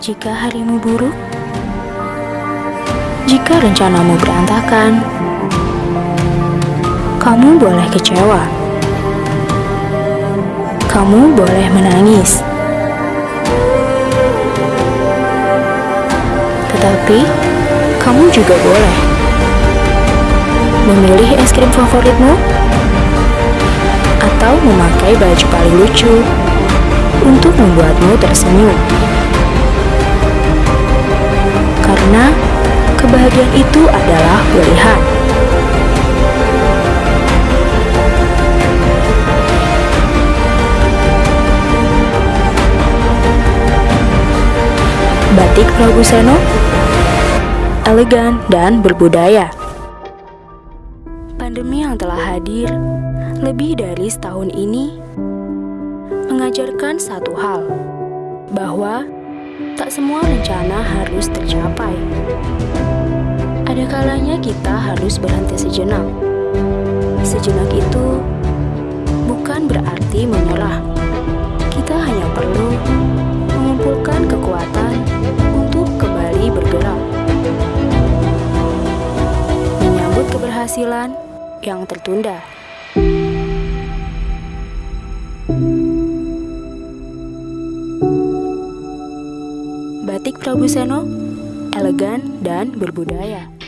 Jika harimu buruk, jika rencanamu berantakan, kamu boleh kecewa. Kamu boleh menangis. Tetapi, kamu juga boleh memilih es krim favoritmu atau memakai baju paling lucu untuk membuatmu tersenyum. Karena kebahagiaan itu adalah pilihan. Batik Prabu Seno elegan dan berbudaya. Pandemi yang telah hadir lebih dari setahun ini mengajarkan satu hal, bahwa tak semua rencana harus tercapai. Ada kalanya kita harus berhenti sejenak. Sejenak itu bukan berarti menyerah. Kita hanya perlu mengumpulkan kekuatan untuk kembali bergerak. Menyambut keberhasilan yang tertunda. Prabu Seno, elegan dan berbudaya.